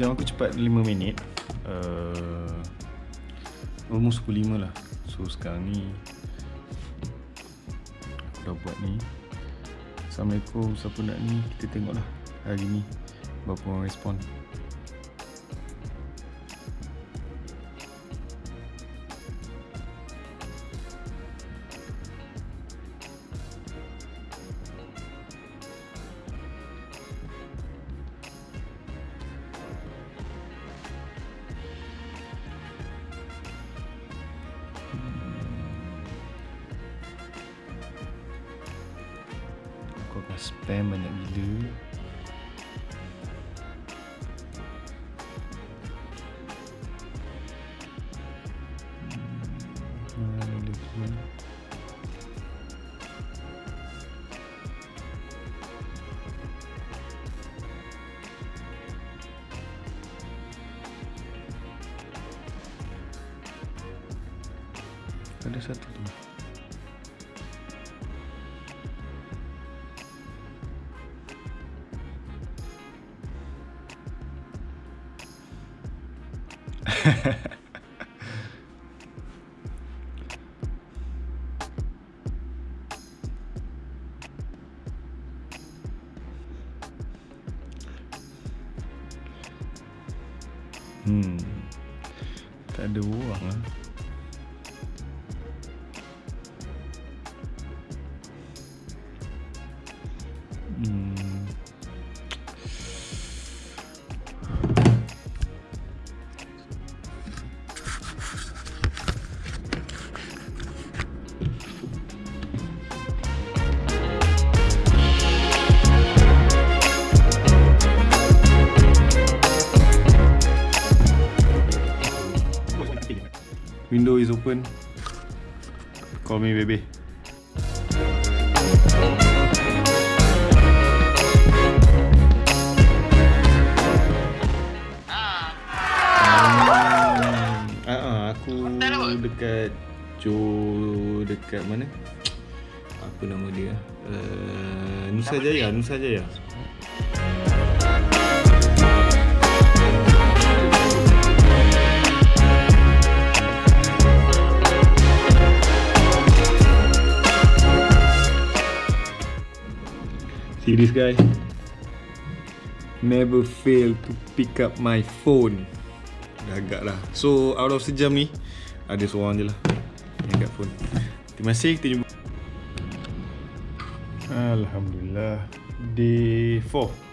5.03 So jam aku cepat 5 minit. Uh, Almost pukul 5 lah. So sekarang ni Aku dah buat ni. Assalamualaikum. Siapa nak ni? Kita tengok lah Hari ni. Berapa orang respon spam banyak gila. Ada satu tuh Hmm. Tak ada uang lah. Window is open. Call me baby. Ah, ah, aku dekat Jo dekat mana? Apa nama dia? Uh, Nusa Jaya, Nusa Jaya. See this guy? Never fail to pick up my phone. Dah agak lah. So out of sejam ni ada seorang je lah yang angkat phone. Terima kasih kita jumpa. Alhamdulillah. Day 4